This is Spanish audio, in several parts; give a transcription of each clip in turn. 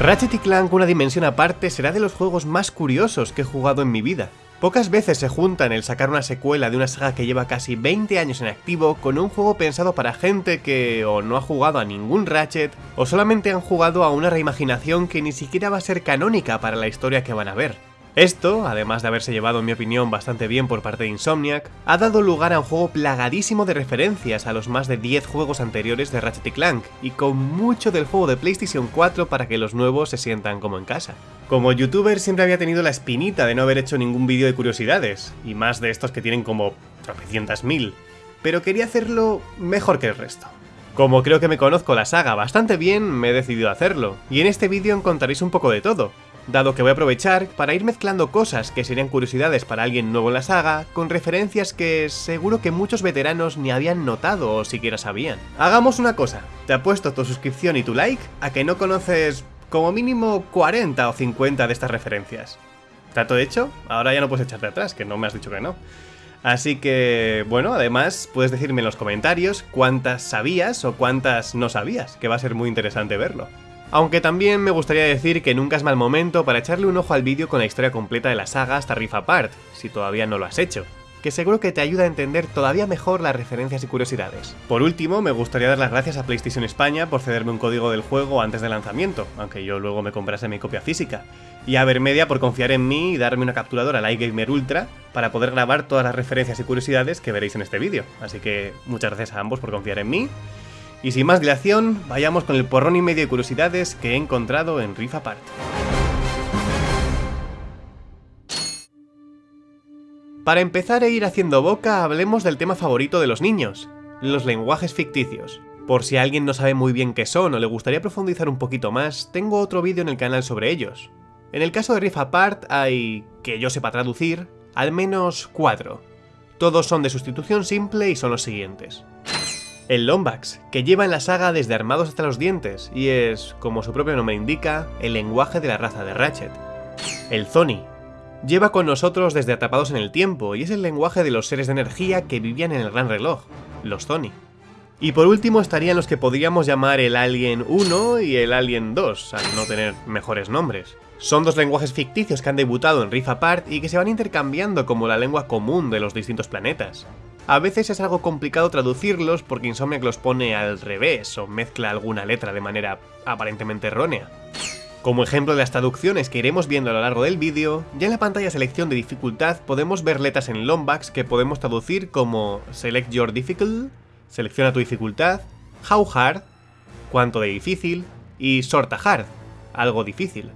Ratchet Clank una dimensión aparte será de los juegos más curiosos que he jugado en mi vida. Pocas veces se juntan el sacar una secuela de una saga que lleva casi 20 años en activo con un juego pensado para gente que o no ha jugado a ningún Ratchet o solamente han jugado a una reimaginación que ni siquiera va a ser canónica para la historia que van a ver. Esto, además de haberse llevado en mi opinión bastante bien por parte de Insomniac, ha dado lugar a un juego plagadísimo de referencias a los más de 10 juegos anteriores de Ratchet Clank, y con mucho del juego de PlayStation 4 para que los nuevos se sientan como en casa. Como youtuber siempre había tenido la espinita de no haber hecho ningún vídeo de curiosidades, y más de estos que tienen como tropecientas mil, pero quería hacerlo mejor que el resto. Como creo que me conozco la saga bastante bien, me he decidido a hacerlo, y en este vídeo encontraréis un poco de todo, dado que voy a aprovechar para ir mezclando cosas que serían curiosidades para alguien nuevo en la saga, con referencias que seguro que muchos veteranos ni habían notado o siquiera sabían. Hagamos una cosa, te apuesto tu suscripción y tu like a que no conoces como mínimo 40 o 50 de estas referencias. ¿Trato hecho? Ahora ya no puedes echarte atrás, que no me has dicho que no. Así que, bueno, además puedes decirme en los comentarios cuántas sabías o cuántas no sabías, que va a ser muy interesante verlo. Aunque también me gustaría decir que nunca es mal momento para echarle un ojo al vídeo con la historia completa de la saga hasta Rift Apart, si todavía no lo has hecho que seguro que te ayuda a entender todavía mejor las referencias y curiosidades. Por último, me gustaría dar las gracias a PlayStation España por cederme un código del juego antes del lanzamiento, aunque yo luego me comprase mi copia física, y a Vermedia por confiar en mí y darme una capturadora la iGamer Ultra para poder grabar todas las referencias y curiosidades que veréis en este vídeo, así que muchas gracias a ambos por confiar en mí, y sin más dilación, vayamos con el porrón y medio de curiosidades que he encontrado en Rift Apart. Para empezar e ir haciendo boca, hablemos del tema favorito de los niños, los lenguajes ficticios. Por si alguien no sabe muy bien qué son o le gustaría profundizar un poquito más, tengo otro vídeo en el canal sobre ellos. En el caso de Rift Apart hay, que yo sepa traducir, al menos cuatro. Todos son de sustitución simple y son los siguientes. El Lombax, que lleva en la saga desde armados hasta los dientes, y es, como su propio nombre indica, el lenguaje de la raza de Ratchet. El Zoni, lleva con nosotros desde atrapados en el tiempo, y es el lenguaje de los seres de energía que vivían en el Gran Reloj, los Zoni. Y por último estarían los que podríamos llamar el Alien 1 y el Alien 2, al no tener mejores nombres. Son dos lenguajes ficticios que han debutado en Rift Apart y que se van intercambiando como la lengua común de los distintos planetas. A veces es algo complicado traducirlos porque Insomniac los pone al revés o mezcla alguna letra de manera aparentemente errónea. Como ejemplo de las traducciones que iremos viendo a lo largo del vídeo, ya en la pantalla selección de dificultad podemos ver letras en Lombax que podemos traducir como Select Your Difficult, selecciona tu dificultad, How Hard, cuánto de difícil, y Sorta Hard, algo difícil.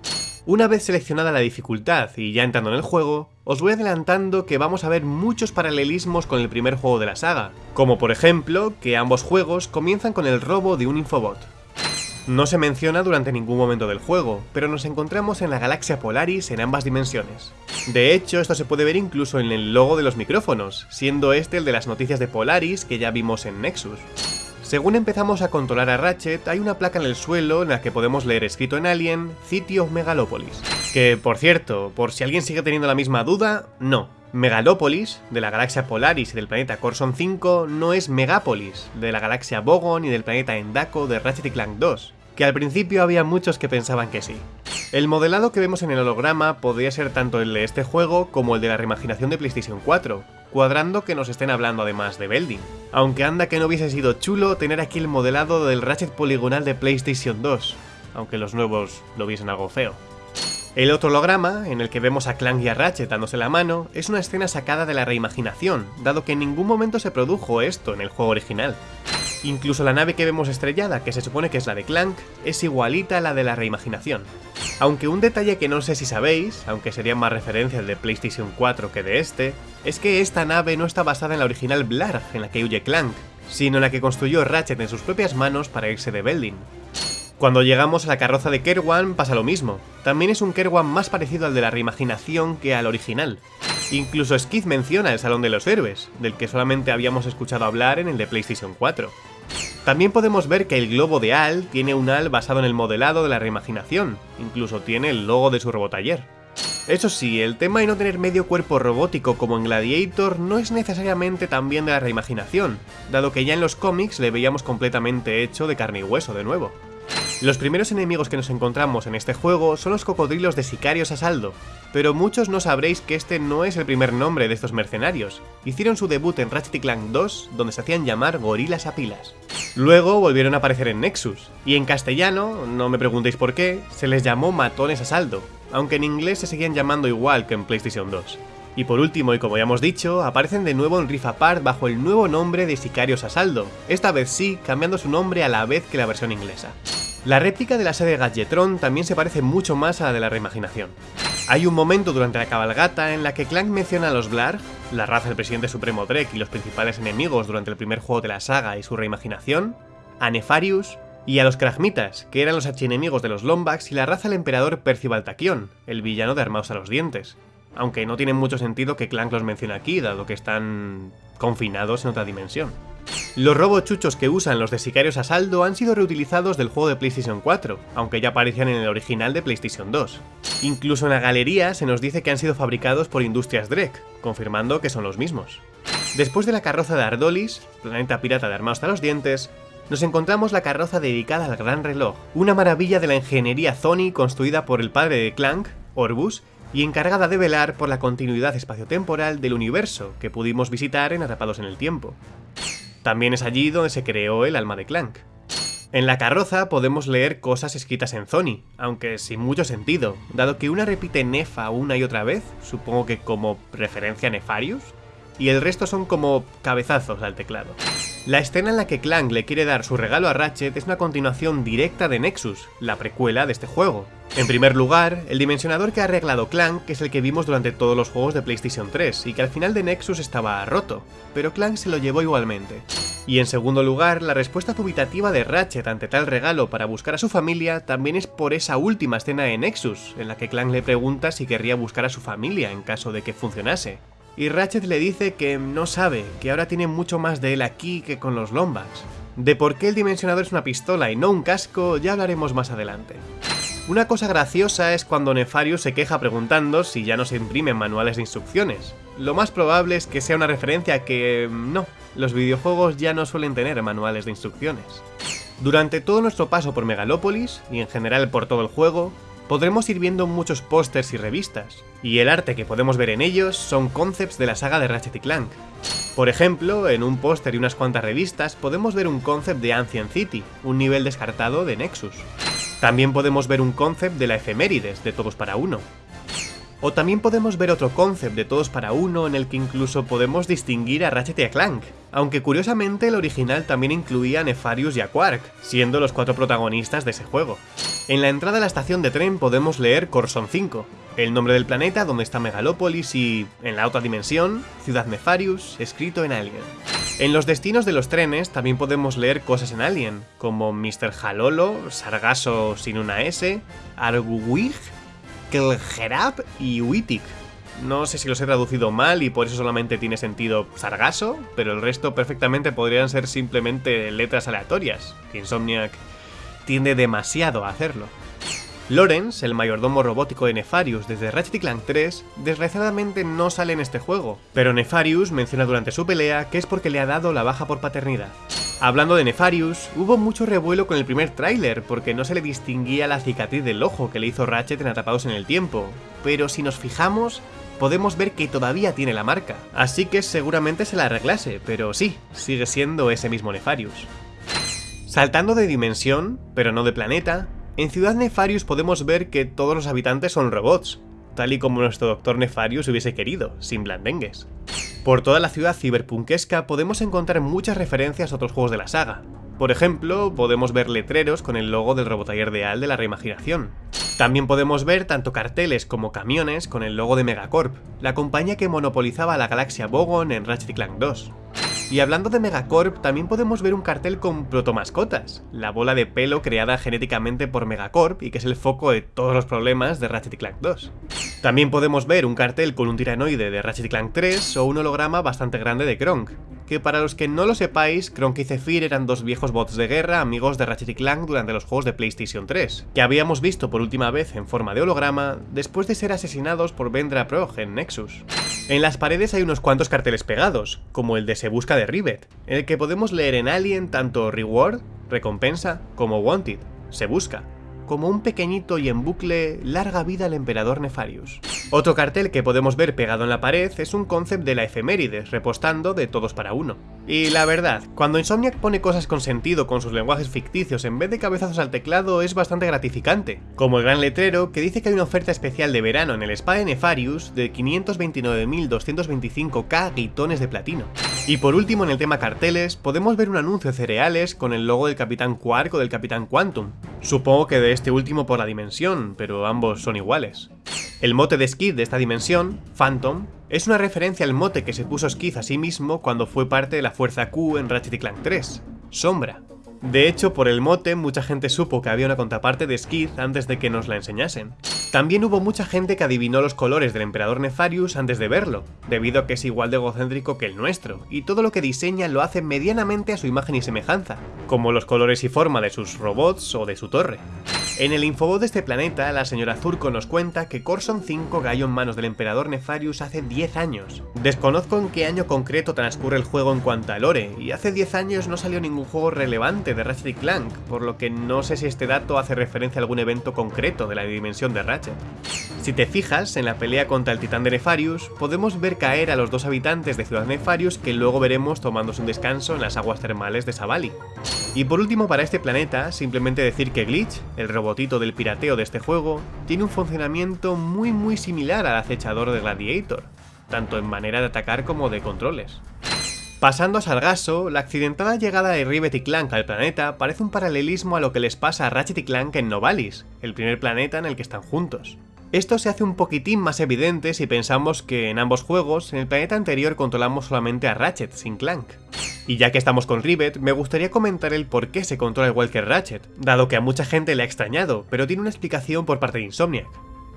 Una vez seleccionada la dificultad y ya entrando en el juego, os voy adelantando que vamos a ver muchos paralelismos con el primer juego de la saga, como por ejemplo que ambos juegos comienzan con el robo de un infobot. No se menciona durante ningún momento del juego, pero nos encontramos en la galaxia Polaris en ambas dimensiones. De hecho, esto se puede ver incluso en el logo de los micrófonos, siendo este el de las noticias de Polaris que ya vimos en Nexus. Según empezamos a controlar a Ratchet, hay una placa en el suelo en la que podemos leer escrito en Alien, City of Megalopolis. Que, por cierto, por si alguien sigue teniendo la misma duda, no. Megalopolis, de la galaxia Polaris y del planeta Corson 5, no es Megapolis, de la galaxia Bogon y del planeta Endako de Ratchet Clank 2, que al principio había muchos que pensaban que sí. El modelado que vemos en el holograma podría ser tanto el de este juego como el de la reimaginación de PlayStation 4, cuadrando que nos estén hablando además de Belding. Aunque anda que no hubiese sido chulo tener aquí el modelado del Ratchet poligonal de PlayStation 2, aunque los nuevos lo viesen algo feo. El otro holograma, en el que vemos a Clank y a Ratchet dándose la mano, es una escena sacada de la reimaginación, dado que en ningún momento se produjo esto en el juego original. Incluso la nave que vemos estrellada, que se supone que es la de Clank, es igualita a la de la reimaginación. Aunque un detalle que no sé si sabéis, aunque sería más referencia al de PlayStation 4 que de este, es que esta nave no está basada en la original Blarg en la que huye Clank, sino en la que construyó Ratchet en sus propias manos para irse de Belding. Cuando llegamos a la carroza de Kerwan pasa lo mismo, también es un Kerwan más parecido al de la reimaginación que al original. Incluso Skid menciona el Salón de los Héroes, del que solamente habíamos escuchado hablar en el de PlayStation 4. También podemos ver que el globo de Al tiene un Al basado en el modelado de la reimaginación, incluso tiene el logo de su robotaller. Eso sí, el tema de no tener medio cuerpo robótico como en Gladiator no es necesariamente también de la reimaginación, dado que ya en los cómics le veíamos completamente hecho de carne y hueso de nuevo. Los primeros enemigos que nos encontramos en este juego son los cocodrilos de Sicarios a saldo, pero muchos no sabréis que este no es el primer nombre de estos mercenarios. Hicieron su debut en Ratchet Clank 2, donde se hacían llamar gorilas a pilas. Luego volvieron a aparecer en Nexus, y en castellano, no me preguntéis por qué, se les llamó matones a saldo, aunque en inglés se seguían llamando igual que en PlayStation 2. Y por último, y como ya hemos dicho, aparecen de nuevo en Rift Apart bajo el nuevo nombre de Sicarios a Saldo, esta vez sí, cambiando su nombre a la vez que la versión inglesa. La réplica de la sede Gadgetron también se parece mucho más a la de la reimaginación. Hay un momento durante la cabalgata en la que Clank menciona a los Blarg, la raza del presidente supremo Drek y los principales enemigos durante el primer juego de la saga y su reimaginación, a Nefarius y a los Kragmitas, que eran los archienemigos de los Lombax y la raza del emperador Percival Taquion, el villano de Armados a los Dientes, aunque no tiene mucho sentido que Clank los mencione aquí, dado que están confinados en otra dimensión. Los robochuchos que usan los de Sicarios a saldo han sido reutilizados del juego de PlayStation 4, aunque ya aparecían en el original de PlayStation 2. Incluso en la galería se nos dice que han sido fabricados por Industrias Drek, confirmando que son los mismos. Después de la carroza de Ardolis, planeta pirata de armados a los dientes, nos encontramos la carroza dedicada al Gran Reloj, una maravilla de la ingeniería Sony construida por el padre de Clank, Orbus, y encargada de velar por la continuidad espaciotemporal del universo que pudimos visitar en Atrapados en el Tiempo. También es allí donde se creó el alma de Clank. En la carroza podemos leer cosas escritas en Zoni, aunque sin mucho sentido, dado que una repite Nefa una y otra vez, supongo que como referencia a Nefarius, y el resto son como cabezazos al teclado. La escena en la que Clank le quiere dar su regalo a Ratchet es una continuación directa de Nexus, la precuela de este juego. En primer lugar, el dimensionador que ha arreglado Clank es el que vimos durante todos los juegos de PlayStation 3 y que al final de Nexus estaba roto, pero Clank se lo llevó igualmente. Y en segundo lugar, la respuesta dubitativa de Ratchet ante tal regalo para buscar a su familia también es por esa última escena de Nexus, en la que Clank le pregunta si querría buscar a su familia en caso de que funcionase y Ratchet le dice que no sabe, que ahora tiene mucho más de él aquí que con los Lombax. De por qué el dimensionador es una pistola y no un casco ya hablaremos más adelante. Una cosa graciosa es cuando Nefarius se queja preguntando si ya no se imprimen manuales de instrucciones. Lo más probable es que sea una referencia a que... no, los videojuegos ya no suelen tener manuales de instrucciones. Durante todo nuestro paso por Megalópolis, y en general por todo el juego, podremos ir viendo muchos pósters y revistas, y el arte que podemos ver en ellos son concepts de la saga de Ratchet y Clank. Por ejemplo, en un póster y unas cuantas revistas podemos ver un concept de Ancient City, un nivel descartado de Nexus. También podemos ver un concept de la efemérides de Todos para Uno. O también podemos ver otro concept de Todos para Uno en el que incluso podemos distinguir a Ratchet y a Clank, aunque curiosamente el original también incluía a Nefarius y a Quark, siendo los cuatro protagonistas de ese juego. En la entrada a la estación de tren podemos leer Corson 5, el nombre del planeta donde está Megalópolis y, en la otra dimensión, Ciudad Nefarius, escrito en Alien. En los destinos de los trenes también podemos leer cosas en Alien, como Mr. Halolo, Sargasso sin una S, Arguwig, Kelgerab y Wittig. No sé si los he traducido mal y por eso solamente tiene sentido Sargasso, pero el resto perfectamente podrían ser simplemente letras aleatorias. Insomniac tiende demasiado a hacerlo. Lawrence, el mayordomo robótico de Nefarius desde Ratchet Clank 3, desgraciadamente no sale en este juego, pero Nefarius menciona durante su pelea que es porque le ha dado la baja por paternidad. Hablando de Nefarius, hubo mucho revuelo con el primer tráiler porque no se le distinguía la cicatriz del ojo que le hizo Ratchet en Atrapados en el Tiempo, pero si nos fijamos, podemos ver que todavía tiene la marca, así que seguramente se la arreglase, pero sí, sigue siendo ese mismo Nefarius. Saltando de dimensión, pero no de planeta, en Ciudad Nefarius podemos ver que todos los habitantes son robots, tal y como nuestro Doctor Nefarius hubiese querido, sin blandengues. Por toda la ciudad ciberpunkesca podemos encontrar muchas referencias a otros juegos de la saga. Por ejemplo, podemos ver letreros con el logo del Robotaller de Al de la reimaginación. También podemos ver tanto carteles como camiones con el logo de Megacorp, la compañía que monopolizaba la galaxia Bogon en Ratchet Clank 2. Y hablando de Megacorp, también podemos ver un cartel con protomascotas, la bola de pelo creada genéticamente por Megacorp y que es el foco de todos los problemas de Ratchet Clank 2. También podemos ver un cartel con un tiranoide de Ratchet Clank 3 o un holograma bastante grande de Kronk, que para los que no lo sepáis, Kronk y Zephyr eran dos viejos bots de guerra amigos de Ratchet Clank durante los juegos de PlayStation 3, que habíamos visto por última vez en forma de holograma después de ser asesinados por Vendra Prog en Nexus. En las paredes hay unos cuantos carteles pegados, como el de Se Busca de Rivet, en el que podemos leer en Alien tanto Reward, recompensa, como Wanted, se busca, como un pequeñito y en bucle larga vida al emperador Nefarius. Otro cartel que podemos ver pegado en la pared es un concept de la efemérides, repostando de todos para uno. Y la verdad, cuando Insomniac pone cosas con sentido con sus lenguajes ficticios en vez de cabezazos al teclado es bastante gratificante, como el gran letrero que dice que hay una oferta especial de verano en el spa de Nefarius de 529.225k guitones de platino. Y por último en el tema carteles, podemos ver un anuncio de cereales con el logo del Capitán Quark o del Capitán Quantum. Supongo que de este último por la dimensión, pero ambos son iguales. El mote de De esta dimensión, Phantom, es una referencia al mote que se puso Skid a sí mismo cuando fue parte de la Fuerza Q en Ratchet Clank 3, Sombra. De hecho, por el mote, mucha gente supo que había una contraparte de Skid antes de que nos la enseñasen. También hubo mucha gente que adivinó los colores del Emperador Nefarius antes de verlo, debido a que es igual de egocéntrico que el nuestro, y todo lo que diseña lo hace medianamente a su imagen y semejanza, como los colores y forma de sus robots o de su torre. En el infobot de este planeta, la señora Zurko nos cuenta que Corson 5 cayó en manos del emperador Nefarius hace 10 años. Desconozco en qué año concreto transcurre el juego en cuanto a lore, y hace 10 años no salió ningún juego relevante de Ratchet Clank, por lo que no sé si este dato hace referencia a algún evento concreto de la dimensión de Ratchet. Si te fijas, en la pelea contra el titán de Nefarius, podemos ver caer a los dos habitantes de Ciudad Nefarius que luego veremos tomándose un descanso en las aguas termales de Savali. Y por último para este planeta, simplemente decir que Glitch, el robotito del pirateo de este juego, tiene un funcionamiento muy muy similar al acechador de Gladiator, tanto en manera de atacar como de controles. Pasando a Sargasso, la accidentada llegada de Rivet y Clank al planeta parece un paralelismo a lo que les pasa a Ratchet y Clank en Novalis, el primer planeta en el que están juntos. Esto se hace un poquitín más evidente si pensamos que en ambos juegos, en el planeta anterior controlamos solamente a Ratchet, sin Clank. Y ya que estamos con Rivet, me gustaría comentar el por qué se controla igual que Ratchet, dado que a mucha gente le ha extrañado, pero tiene una explicación por parte de Insomniac.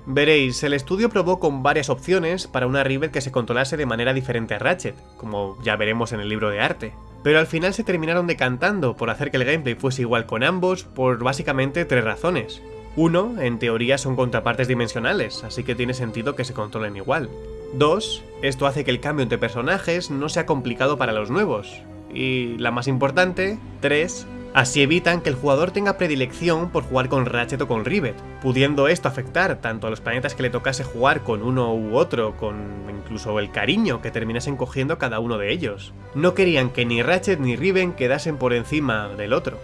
Veréis, el estudio probó con varias opciones para una Rivet que se controlase de manera diferente a Ratchet, como ya veremos en el libro de arte. Pero al final se terminaron decantando por hacer que el gameplay fuese igual con ambos por básicamente tres razones. Uno, en teoría son contrapartes dimensionales, así que tiene sentido que se controlen igual. Dos, esto hace que el cambio entre personajes no sea complicado para los nuevos, y la más importante, 3. Así evitan que el jugador tenga predilección por jugar con Ratchet o con Rivet, pudiendo esto afectar tanto a los planetas que le tocase jugar con uno u otro, con incluso el cariño que terminasen cogiendo cada uno de ellos. No querían que ni Ratchet ni Riven quedasen por encima del otro.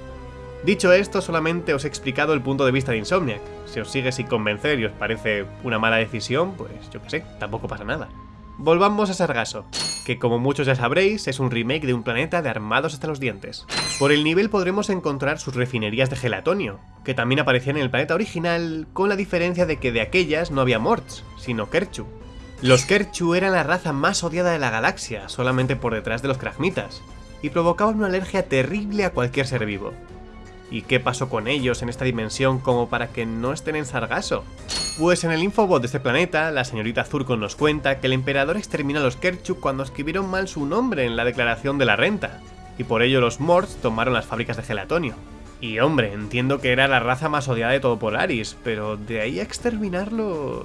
Dicho esto, solamente os he explicado el punto de vista de Insomniac. Si os sigue sin convencer y os parece una mala decisión, pues yo qué sé, tampoco pasa nada. Volvamos a Sargasso, que como muchos ya sabréis es un remake de un planeta de armados hasta los dientes. Por el nivel podremos encontrar sus refinerías de gelatonio, que también aparecían en el planeta original, con la diferencia de que de aquellas no había Morts, sino Kerchu. Los Kerchu eran la raza más odiada de la galaxia, solamente por detrás de los Kragmitas, y provocaban una alergia terrible a cualquier ser vivo. ¿Y qué pasó con ellos en esta dimensión como para que no estén en Sargasso? Pues en el infobot de este planeta, la señorita Zurkon nos cuenta que el emperador exterminó a los Kerchuk cuando escribieron mal su nombre en la declaración de la renta, y por ello los Morts tomaron las fábricas de gelatonio. Y hombre, entiendo que era la raza más odiada de todo Polaris, pero de ahí a exterminarlos...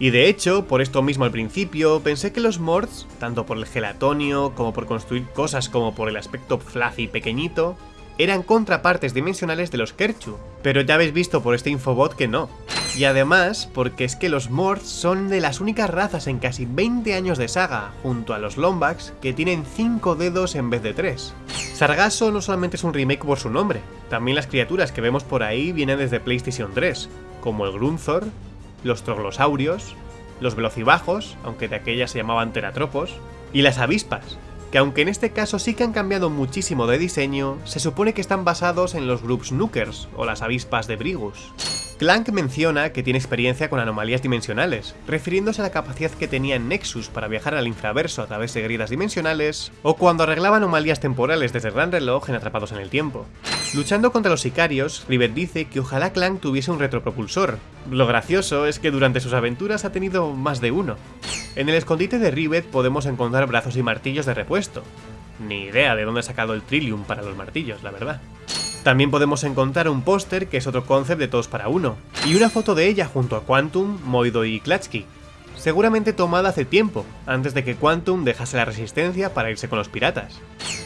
Y de hecho, por esto mismo al principio, pensé que los Morts, tanto por el gelatonio, como por construir cosas como por el aspecto fluffy pequeñito, eran contrapartes dimensionales de los Kerchu, pero ya habéis visto por este infobot que no. Y además, porque es que los Morts son de las únicas razas en casi 20 años de saga, junto a los Lombax, que tienen 5 dedos en vez de 3. Sargasso no solamente es un remake por su nombre, también las criaturas que vemos por ahí vienen desde PlayStation 3, como el Grunthor, los Troglosaurios, los Velocibajos, aunque de aquellas se llamaban Teratropos, y las avispas, que aunque en este caso sí que han cambiado muchísimo de diseño, se supone que están basados en los Groups Nookers o las avispas de Brigus. Clank menciona que tiene experiencia con anomalías dimensionales, refiriéndose a la capacidad que tenía en Nexus para viajar al infraverso a través de grietas dimensionales, o cuando arreglaba anomalías temporales desde el Gran Reloj en Atrapados en el Tiempo. Luchando contra los sicarios, Rivet dice que ojalá Clank tuviese un retropropulsor. Lo gracioso es que durante sus aventuras ha tenido más de uno. En el escondite de Rivet podemos encontrar brazos y martillos de repuesto. Ni idea de dónde ha sacado el Trillium para los martillos, la verdad. También podemos encontrar un póster que es otro concept de todos para uno, y una foto de ella junto a Quantum, Moido y Klatsky, seguramente tomada hace tiempo, antes de que Quantum dejase la resistencia para irse con los piratas.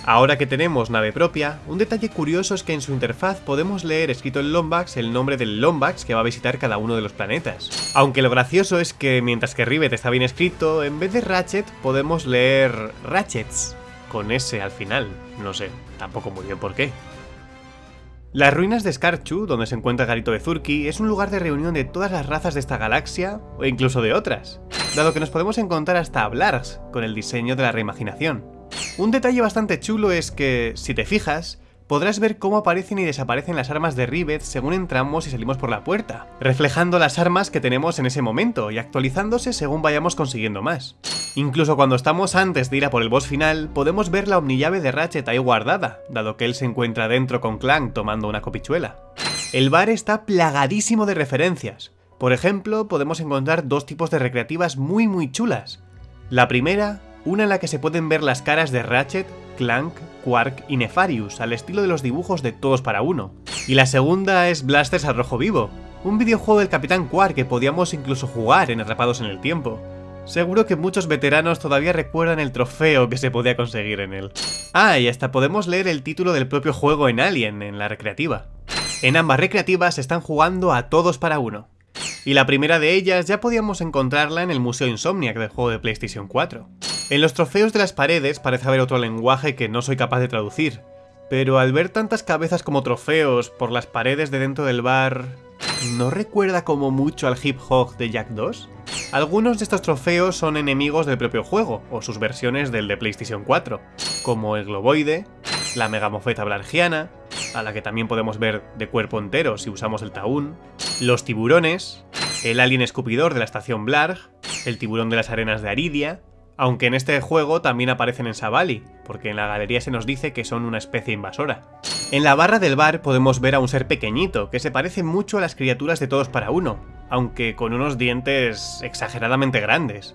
Ahora que tenemos nave propia, un detalle curioso es que en su interfaz podemos leer escrito en Lombax el nombre del Lombax que va a visitar cada uno de los planetas. Aunque lo gracioso es que mientras que Rivet está bien escrito, en vez de Ratchet podemos leer Ratchets, con S al final. No sé, tampoco muy bien por qué. Las ruinas de Skarchu, donde se encuentra Garito de Zurki, es un lugar de reunión de todas las razas de esta galaxia, o incluso de otras, dado que nos podemos encontrar hasta Blars, con el diseño de la reimaginación. Un detalle bastante chulo es que, si te fijas, podrás ver cómo aparecen y desaparecen las armas de Rivet según entramos y salimos por la puerta, reflejando las armas que tenemos en ese momento y actualizándose según vayamos consiguiendo más. Incluso cuando estamos antes de ir a por el boss final, podemos ver la omnillave de Ratchet ahí guardada, dado que él se encuentra dentro con Clank tomando una copichuela. El bar está plagadísimo de referencias. Por ejemplo, podemos encontrar dos tipos de recreativas muy muy chulas. La primera una en la que se pueden ver las caras de Ratchet, Clank, Quark y Nefarious, al estilo de los dibujos de Todos para Uno. Y la segunda es Blasters al rojo vivo, un videojuego del Capitán Quark que podíamos incluso jugar en Atrapados en el Tiempo. Seguro que muchos veteranos todavía recuerdan el trofeo que se podía conseguir en él. Ah, y hasta podemos leer el título del propio juego en Alien, en la recreativa. En ambas recreativas están jugando a todos para uno. Y la primera de ellas ya podíamos encontrarla en el Museo Insomniac del juego de PlayStation 4. En los trofeos de las paredes parece haber otro lenguaje que no soy capaz de traducir, pero al ver tantas cabezas como trofeos por las paredes de dentro del bar... ¿No recuerda como mucho al hip hop de Jack 2? Algunos de estos trofeos son enemigos del propio juego, o sus versiones del de PlayStation 4, como el globoide, la megamofeta blargiana, a la que también podemos ver de cuerpo entero si usamos el taún, los tiburones, el alien escupidor de la estación Blarg, el tiburón de las arenas de Aridia, aunque en este juego también aparecen en Savali, porque en la galería se nos dice que son una especie invasora. En la barra del bar podemos ver a un ser pequeñito, que se parece mucho a las criaturas de Todos para Uno, aunque con unos dientes exageradamente grandes.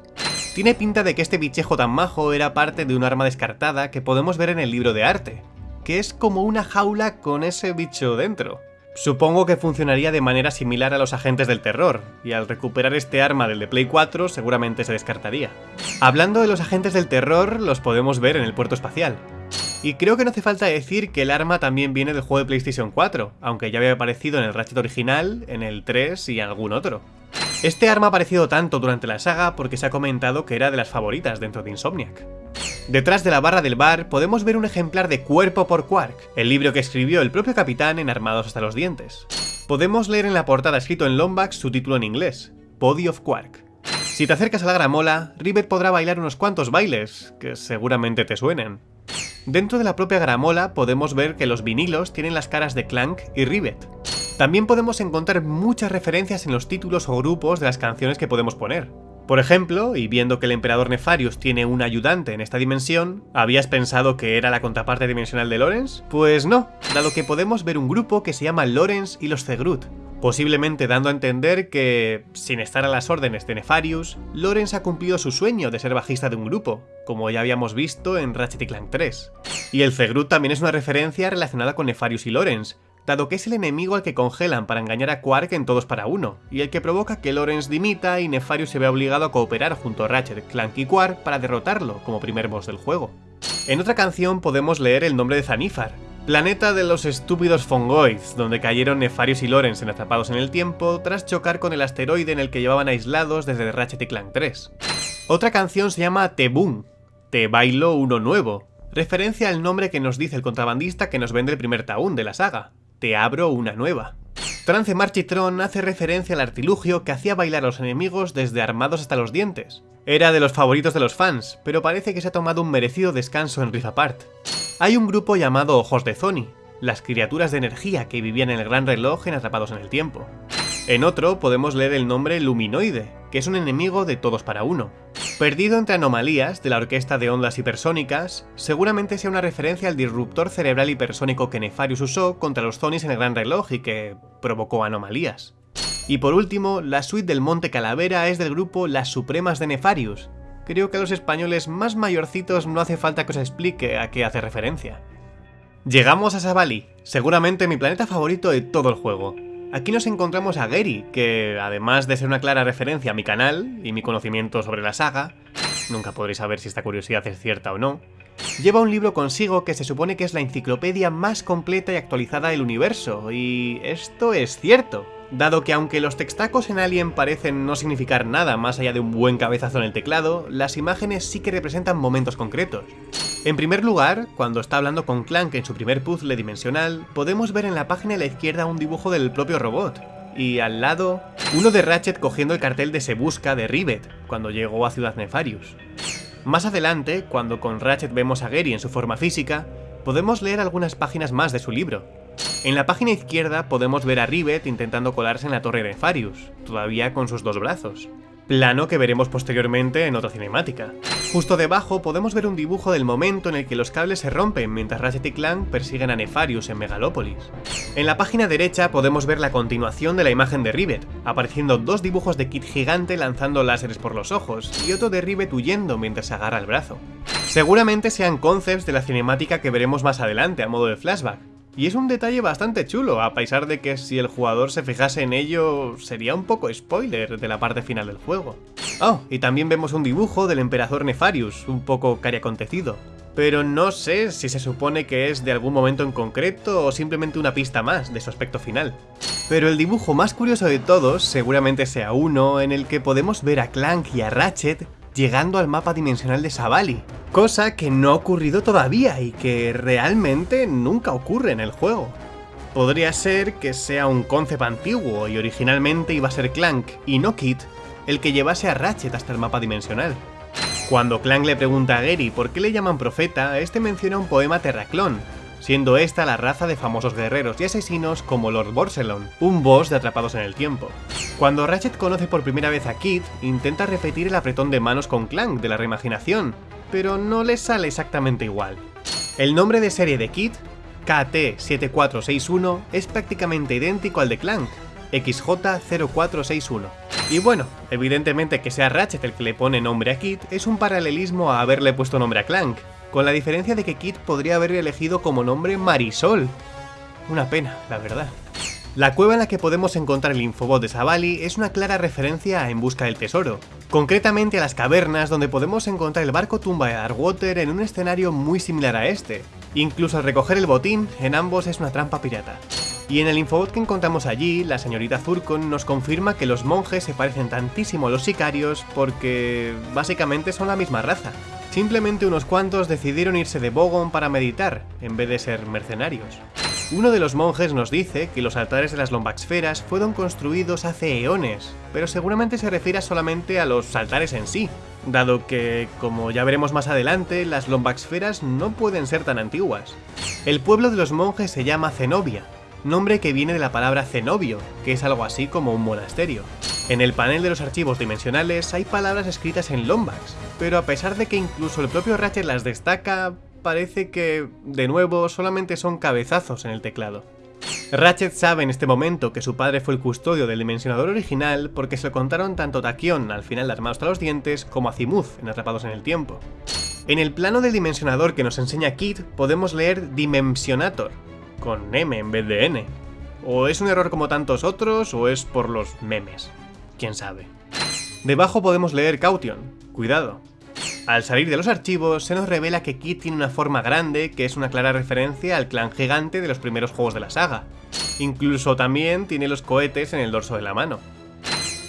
Tiene pinta de que este bichejo tan majo era parte de un arma descartada que podemos ver en el libro de arte, que es como una jaula con ese bicho dentro. Supongo que funcionaría de manera similar a los agentes del terror, y al recuperar este arma del de Play 4 seguramente se descartaría. Hablando de los agentes del terror, los podemos ver en el puerto espacial. Y creo que no hace falta decir que el arma también viene del juego de PlayStation 4, aunque ya había aparecido en el Ratchet original, en el 3 y en algún otro. Este arma ha aparecido tanto durante la saga porque se ha comentado que era de las favoritas dentro de Insomniac. Detrás de la barra del bar podemos ver un ejemplar de Cuerpo por Quark, el libro que escribió el propio capitán en Armados hasta los dientes. Podemos leer en la portada escrito en Lombax su título en inglés, Body of Quark. Si te acercas a la gramola, Rivet podrá bailar unos cuantos bailes, que seguramente te suenen. Dentro de la propia gramola podemos ver que los vinilos tienen las caras de Clank y Rivet. También podemos encontrar muchas referencias en los títulos o grupos de las canciones que podemos poner. Por ejemplo, y viendo que el emperador Nefarius tiene un ayudante en esta dimensión, ¿habías pensado que era la contraparte dimensional de Lorenz? Pues no, dado que podemos ver un grupo que se llama Lorenz y los Zegrut, posiblemente dando a entender que, sin estar a las órdenes de Nefarius, Lorenz ha cumplido su sueño de ser bajista de un grupo, como ya habíamos visto en Ratchet Clank 3. Y el Zegrut también es una referencia relacionada con Nefarius y Lorenz, dado que es el enemigo al que congelan para engañar a Quark en Todos para Uno, y el que provoca que Lorenz dimita y Nefarius se vea obligado a cooperar junto a Ratchet, Clank y Quark para derrotarlo como primer boss del juego. En otra canción podemos leer el nombre de Zanifar, planeta de los estúpidos Fongoids, donde cayeron Nefarius y Lorenz en Atrapados en el Tiempo tras chocar con el asteroide en el que llevaban aislados desde Ratchet y Clank 3. Otra canción se llama Te Boom, Te Bailo Uno Nuevo, referencia al nombre que nos dice el contrabandista que nos vende el primer taún de la saga, te abro una nueva. Trance Marchitron hace referencia al artilugio que hacía bailar a los enemigos desde armados hasta los dientes. Era de los favoritos de los fans, pero parece que se ha tomado un merecido descanso en Rift Apart. Hay un grupo llamado Ojos de Zoni, las criaturas de energía que vivían en el gran reloj en Atrapados en el Tiempo. En otro podemos leer el nombre Luminoide, que es un enemigo de todos para uno. Perdido entre anomalías de la orquesta de ondas hipersónicas, seguramente sea una referencia al disruptor cerebral hipersónico que Nefarius usó contra los Zonis en el Gran Reloj y que provocó anomalías. Y por último, la suite del Monte Calavera es del grupo Las Supremas de Nefarius. Creo que a los españoles más mayorcitos no hace falta que os explique a qué hace referencia. Llegamos a Savali, seguramente mi planeta favorito de todo el juego. Aquí nos encontramos a Gary, que además de ser una clara referencia a mi canal y mi conocimiento sobre la saga, nunca podréis saber si esta curiosidad es cierta o no, Lleva un libro consigo que se supone que es la enciclopedia más completa y actualizada del universo, y esto es cierto dado que aunque los textacos en Alien parecen no significar nada más allá de un buen cabezazo en el teclado, las imágenes sí que representan momentos concretos. En primer lugar, cuando está hablando con Clank en su primer puzzle dimensional, podemos ver en la página a la izquierda un dibujo del propio robot, y al lado, uno de Ratchet cogiendo el cartel de Se Busca de Rivet, cuando llegó a Ciudad Nefarius. Más adelante, cuando con Ratchet vemos a Gary en su forma física, podemos leer algunas páginas más de su libro, en la página izquierda podemos ver a Rivet intentando colarse en la torre de Farius, todavía con sus dos brazos. Plano que veremos posteriormente en otra cinemática. Justo debajo podemos ver un dibujo del momento en el que los cables se rompen mientras Ratchet y Clank persiguen a Nefarius en Megalópolis. En la página derecha podemos ver la continuación de la imagen de Rivet, apareciendo dos dibujos de Kit gigante lanzando láseres por los ojos, y otro de Rivet huyendo mientras se agarra el brazo. Seguramente sean concepts de la cinemática que veremos más adelante a modo de flashback, y es un detalle bastante chulo, a pesar de que si el jugador se fijase en ello, sería un poco spoiler de la parte final del juego. Oh, y también vemos un dibujo del emperador Nefarius, un poco cariacontecido. Pero no sé si se supone que es de algún momento en concreto o simplemente una pista más de su aspecto final. Pero el dibujo más curioso de todos seguramente sea uno en el que podemos ver a Clank y a Ratchet llegando al mapa dimensional de Savali, cosa que no ha ocurrido todavía y que realmente nunca ocurre en el juego. Podría ser que sea un concept antiguo y originalmente iba a ser Clank y no Kit el que llevase a Ratchet hasta el mapa dimensional. Cuando Clank le pregunta a Gary por qué le llaman profeta, este menciona un poema terraclón, siendo esta la raza de famosos guerreros y asesinos como Lord Borselon, un boss de Atrapados en el Tiempo. Cuando Ratchet conoce por primera vez a Kid, intenta repetir el apretón de manos con Clank de la reimaginación, pero no le sale exactamente igual. El nombre de serie de Kid, KT7461, es prácticamente idéntico al de Clank, XJ0461. Y bueno, evidentemente que sea Ratchet el que le pone nombre a Kid es un paralelismo a haberle puesto nombre a Clank, con la diferencia de que Kit podría haber elegido como nombre Marisol. Una pena, la verdad. La cueva en la que podemos encontrar el infobot de Savali es una clara referencia a En busca del tesoro, concretamente a las cavernas donde podemos encontrar el barco tumba de Darkwater en un escenario muy similar a este. Incluso al recoger el botín, en ambos es una trampa pirata. Y en el infobot que encontramos allí, la señorita Zurkon nos confirma que los monjes se parecen tantísimo a los sicarios porque básicamente son la misma raza. Simplemente unos cuantos decidieron irse de Bogon para meditar, en vez de ser mercenarios. Uno de los monjes nos dice que los altares de las Lombaxferas fueron construidos hace eones, pero seguramente se refiere solamente a los altares en sí, dado que, como ya veremos más adelante, las Lombaxferas no pueden ser tan antiguas. El pueblo de los monjes se llama Zenobia, nombre que viene de la palabra cenobio, que es algo así como un monasterio. En el panel de los archivos dimensionales hay palabras escritas en Lombax, pero a pesar de que incluso el propio Ratchet las destaca, parece que, de nuevo, solamente son cabezazos en el teclado. Ratchet sabe en este momento que su padre fue el custodio del dimensionador original porque se lo contaron tanto Taquion al final de Armados hasta los dientes como a Zimuth en Atrapados en el Tiempo. En el plano del dimensionador que nos enseña Kid podemos leer Dimensionator, con M en vez de N. O es un error como tantos otros, o es por los memes. Quién sabe. Debajo podemos leer Caution. Cuidado. Al salir de los archivos, se nos revela que Kit tiene una forma grande, que es una clara referencia al clan gigante de los primeros juegos de la saga. Incluso también tiene los cohetes en el dorso de la mano.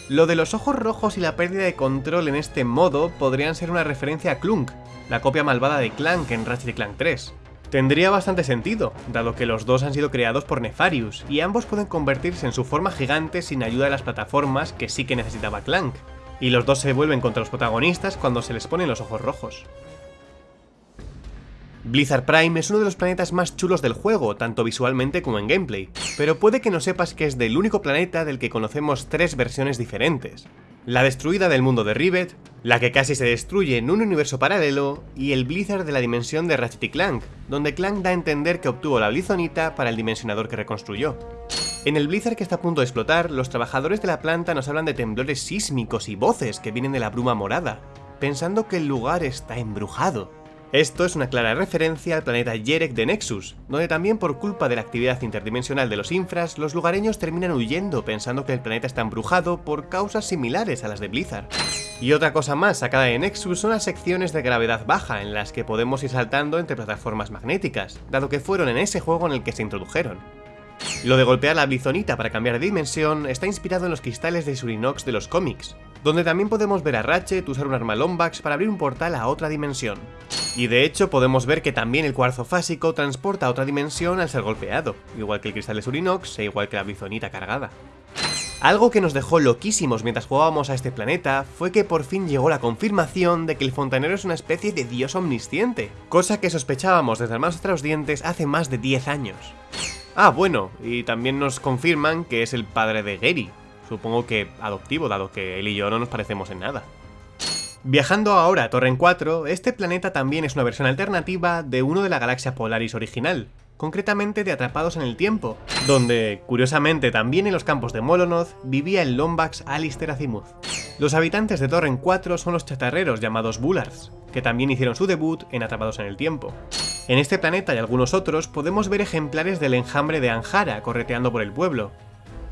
Lo de los ojos rojos y la pérdida de control en este modo podrían ser una referencia a Clunk, la copia malvada de Clank en Ratchet Clank 3. Tendría bastante sentido, dado que los dos han sido creados por Nefarius, y ambos pueden convertirse en su forma gigante sin ayuda de las plataformas que sí que necesitaba Clank, y los dos se vuelven contra los protagonistas cuando se les ponen los ojos rojos. Blizzard Prime es uno de los planetas más chulos del juego, tanto visualmente como en gameplay, pero puede que no sepas que es del único planeta del que conocemos tres versiones diferentes la destruida del mundo de Rivet, la que casi se destruye en un universo paralelo, y el Blizzard de la dimensión de Ratchet y Clank, donde Clank da a entender que obtuvo la Blizonita para el dimensionador que reconstruyó. En el Blizzard que está a punto de explotar, los trabajadores de la planta nos hablan de temblores sísmicos y voces que vienen de la bruma morada, pensando que el lugar está embrujado. Esto es una clara referencia al planeta Yerek de Nexus, donde también por culpa de la actividad interdimensional de los infras, los lugareños terminan huyendo pensando que el planeta está embrujado por causas similares a las de Blizzard. Y otra cosa más sacada de Nexus son las secciones de gravedad baja, en las que podemos ir saltando entre plataformas magnéticas, dado que fueron en ese juego en el que se introdujeron. Lo de golpear la bizonita para cambiar de dimensión está inspirado en los cristales de Surinox de los cómics, donde también podemos ver a Ratchet usar un arma Lombax para abrir un portal a otra dimensión. Y de hecho podemos ver que también el cuarzo fásico transporta a otra dimensión al ser golpeado, igual que el cristal de Surinox e igual que la bizonita cargada. Algo que nos dejó loquísimos mientras jugábamos a este planeta fue que por fin llegó la confirmación de que el fontanero es una especie de dios omnisciente, cosa que sospechábamos desde Hermanos hasta los dientes hace más de 10 años. Ah, bueno, y también nos confirman que es el padre de Gary, supongo que adoptivo, dado que él y yo no nos parecemos en nada. Viajando ahora a Torren 4, este planeta también es una versión alternativa de uno de la galaxia Polaris original, concretamente de Atrapados en el Tiempo, donde, curiosamente también en los campos de Molonoth, vivía el Lombax Alistair Azimuth. Los habitantes de Torren 4 son los chatarreros llamados Bullards, que también hicieron su debut en Atrapados en el Tiempo. En este planeta y algunos otros podemos ver ejemplares del enjambre de Anjara correteando por el pueblo.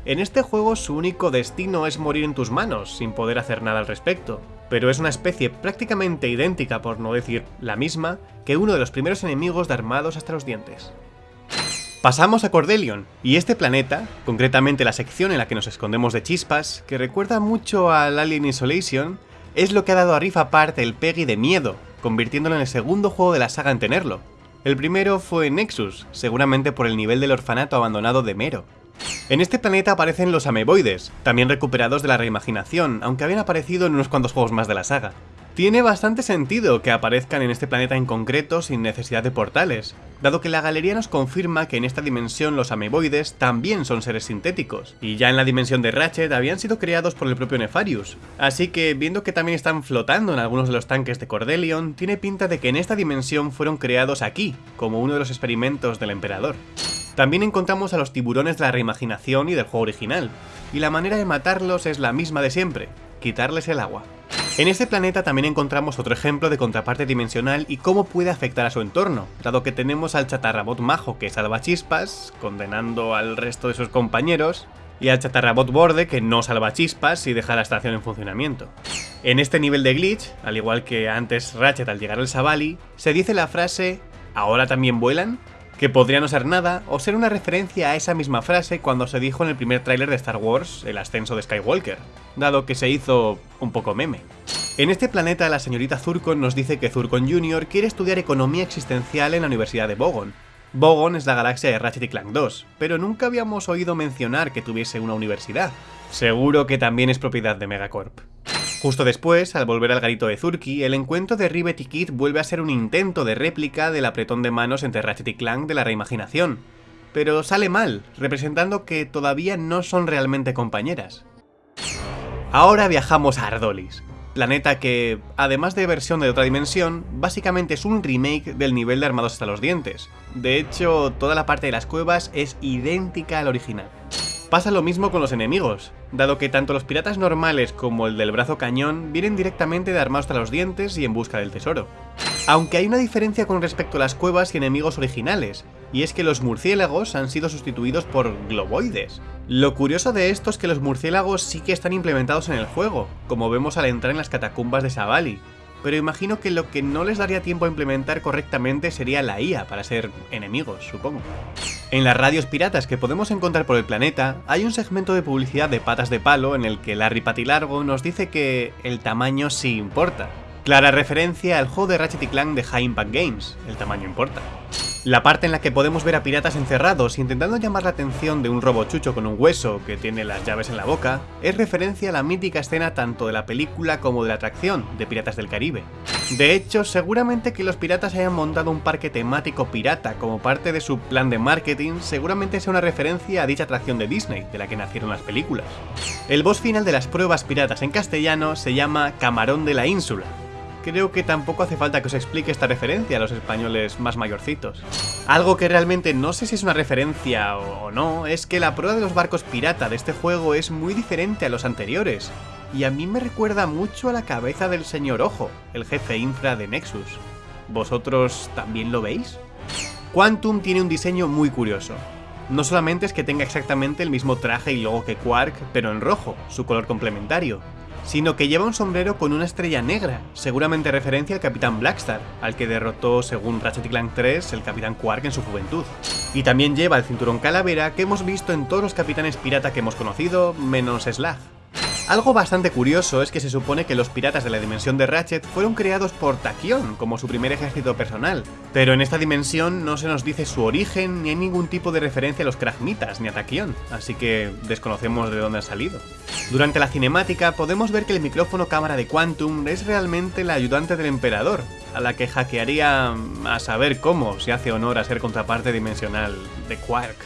En este juego su único destino es morir en tus manos, sin poder hacer nada al respecto, pero es una especie prácticamente idéntica, por no decir la misma, que uno de los primeros enemigos de Armados hasta los dientes. Pasamos a Cordelion, y este planeta, concretamente la sección en la que nos escondemos de chispas, que recuerda mucho al Alien Isolation, es lo que ha dado a Rift Apart el Peggy de miedo, convirtiéndolo en el segundo juego de la saga en tenerlo. El primero fue Nexus, seguramente por el nivel del orfanato abandonado de Mero. En este planeta aparecen los ameboides, también recuperados de la reimaginación, aunque habían aparecido en unos cuantos juegos más de la saga. Tiene bastante sentido que aparezcan en este planeta en concreto sin necesidad de portales, dado que la galería nos confirma que en esta dimensión los ameboides también son seres sintéticos, y ya en la dimensión de Ratchet habían sido creados por el propio Nefarius, así que viendo que también están flotando en algunos de los tanques de Cordelion, tiene pinta de que en esta dimensión fueron creados aquí, como uno de los experimentos del emperador. También encontramos a los tiburones de la reimaginación y del juego original, y la manera de matarlos es la misma de siempre, quitarles el agua. En este planeta también encontramos otro ejemplo de contraparte dimensional y cómo puede afectar a su entorno, dado que tenemos al chatarrabot majo que salva chispas, condenando al resto de sus compañeros, y al chatarrabot borde que no salva chispas y deja la estación en funcionamiento. En este nivel de glitch, al igual que antes Ratchet al llegar al Savali, se dice la frase ¿Ahora también vuelan? Que podría no ser nada o ser una referencia a esa misma frase cuando se dijo en el primer tráiler de Star Wars, el ascenso de Skywalker, dado que se hizo un poco meme. En este planeta la señorita Zurkon nos dice que Zurkon Jr. quiere estudiar economía existencial en la Universidad de Bogon. Bogon es la galaxia de Ratchet y Clank 2, pero nunca habíamos oído mencionar que tuviese una universidad. Seguro que también es propiedad de Megacorp. Justo después, al volver al garito de Zurki, el encuentro de Rivet y Kid vuelve a ser un intento de réplica del apretón de manos entre Ratchet y Clank de la reimaginación, pero sale mal, representando que todavía no son realmente compañeras. Ahora viajamos a Ardolis, planeta que, además de versión de otra dimensión, básicamente es un remake del nivel de Armados hasta los dientes. De hecho, toda la parte de las cuevas es idéntica al original. Pasa lo mismo con los enemigos, dado que tanto los piratas normales como el del brazo cañón vienen directamente de armados hasta los dientes y en busca del tesoro. Aunque hay una diferencia con respecto a las cuevas y enemigos originales, y es que los murciélagos han sido sustituidos por globoides. Lo curioso de esto es que los murciélagos sí que están implementados en el juego, como vemos al entrar en las catacumbas de Savali, pero imagino que lo que no les daría tiempo a implementar correctamente sería la IA para ser enemigos, supongo. En las radios piratas que podemos encontrar por el planeta, hay un segmento de publicidad de patas de palo en el que Larry Patilargo nos dice que el tamaño sí importa. Clara referencia al juego de Ratchet Clank de High Impact Games, el tamaño importa. La parte en la que podemos ver a piratas encerrados intentando llamar la atención de un robochucho con un hueso que tiene las llaves en la boca, es referencia a la mítica escena tanto de la película como de la atracción de Piratas del Caribe. De hecho, seguramente que los piratas hayan montado un parque temático pirata como parte de su plan de marketing, seguramente sea una referencia a dicha atracción de Disney, de la que nacieron las películas. El boss final de las pruebas piratas en castellano se llama Camarón de la Ínsula, creo que tampoco hace falta que os explique esta referencia a los españoles más mayorcitos. Algo que realmente no sé si es una referencia o no, es que la prueba de los barcos pirata de este juego es muy diferente a los anteriores, y a mí me recuerda mucho a la cabeza del señor Ojo, el jefe infra de Nexus. ¿Vosotros también lo veis? Quantum tiene un diseño muy curioso. No solamente es que tenga exactamente el mismo traje y logo que Quark, pero en rojo, su color complementario, sino que lleva un sombrero con una estrella negra, seguramente referencia al Capitán Blackstar, al que derrotó según Ratchet Clank 3 el Capitán Quark en su juventud. Y también lleva el cinturón calavera que hemos visto en todos los capitanes pirata que hemos conocido, menos Slag. Algo bastante curioso es que se supone que los piratas de la dimensión de Ratchet fueron creados por Tachyon como su primer ejército personal, pero en esta dimensión no se nos dice su origen ni hay ningún tipo de referencia a los Kragmitas ni a Tachyon, así que desconocemos de dónde han salido. Durante la cinemática podemos ver que el micrófono cámara de Quantum es realmente la ayudante del emperador, a la que hackearía a saber cómo se hace honor a ser contraparte dimensional de Quark.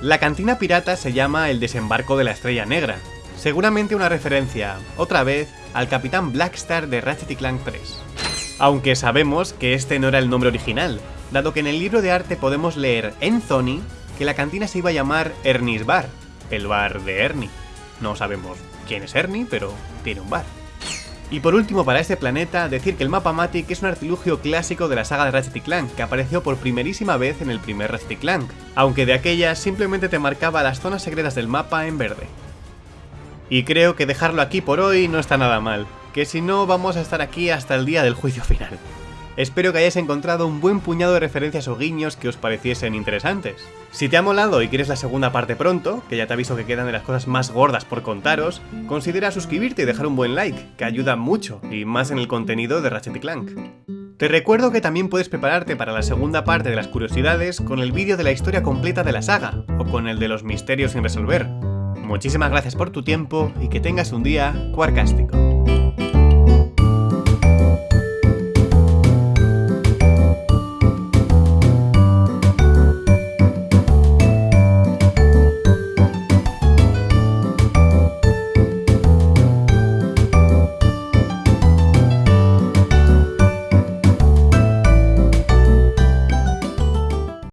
La cantina pirata se llama el desembarco de la estrella negra, seguramente una referencia, otra vez, al Capitán Blackstar de Ratchet Clank 3. Aunque sabemos que este no era el nombre original, dado que en el libro de arte podemos leer en Zony que la cantina se iba a llamar Ernie's Bar, el bar de Ernie. No sabemos quién es Ernie, pero tiene un bar. Y por último para este planeta, decir que el mapa Matic es un artilugio clásico de la saga de Ratchet Clank, que apareció por primerísima vez en el primer Ratchet Clank, aunque de aquella simplemente te marcaba las zonas secretas del mapa en verde. Y creo que dejarlo aquí por hoy no está nada mal, que si no vamos a estar aquí hasta el día del juicio final. Espero que hayáis encontrado un buen puñado de referencias o guiños que os pareciesen interesantes. Si te ha molado y quieres la segunda parte pronto, que ya te aviso que quedan de las cosas más gordas por contaros, considera suscribirte y dejar un buen like, que ayuda mucho, y más en el contenido de Ratchet Clank. Te recuerdo que también puedes prepararte para la segunda parte de las curiosidades con el vídeo de la historia completa de la saga, o con el de los misterios sin resolver, Muchísimas gracias por tu tiempo y que tengas un día cuarcástico.